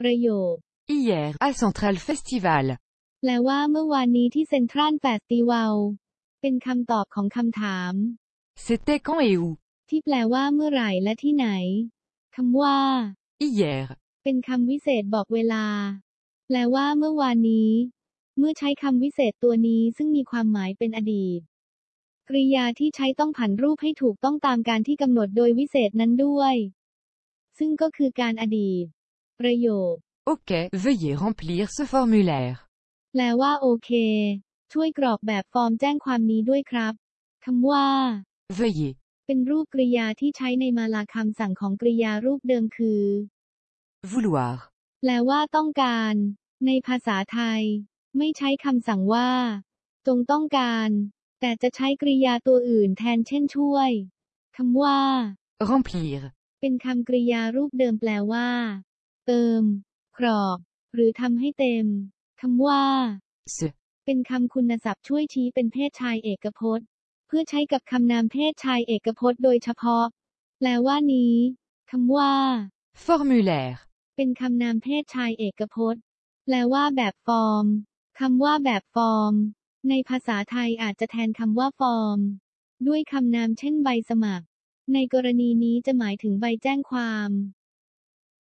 ประโยค Hier, à Central Festival. แปลว่าเมื่อวานนี้ที่เซ็นทรัลแฟสติวัลเป็นคำตอบของคำถาม C'était quand et où ที่แปลว่าเมื่อไหร่และที่ไหนคำว่า Hier. เป็นคำวิเศษบอกเวลา แปลว่าเมื่อวานนี้ เมื่อใช้คำวิเศษตัวนี้ซึ่งมีความหมายเป็นอดีต กริยาที่ใช้ต้องผันรูปให้ถูกต้องตามการที่กำหนดโดยวิเศษนั้นด้วย ซึ่งก็คือการอดีต ประโยค Ok, veuillez remplir ce formulaire. แปลว่าโอเค ช่วยกรอกแบบฟอร์มแจ้งความนี้ด้วยครับคำว่า Veuillez. เป็นรูปกริยาที่ใช้ในมาลาคำสั่งของกริยารูปเดิมคือ Vouloir. แปลว่าต้องการ ในภาษาไทย ไม่ใช้คำสั่งว่า จงต้องการ แต่จะใช้กริยาตัวอื่นแทนเช่นช่วยคำว่า Remplir. เป็นคำกริยารูปเดิมแปลว่า เติม กรอกหรือทำให้เต็มคำว่า Se. เป็นคำคุณศัพท์ช่วยชี้เป็นเพศชายเอกพจน์ เพื่อใช้กับคำนามเพศชายเอกพจน์โดยเฉพาะ แปลว่านี้คำว่า Formulaire. เป็นคำนามเพศชายเอกพจน์ แปลว่าแบบฟอร์มคำว่าแบบฟอร์ม ในภาษาไทยอาจจะแทนคำว่าฟอร์ม ด้วยคำนามเช่นใบสมัคร ในกรณีนี้จะหมายถึงใบแจ้งความ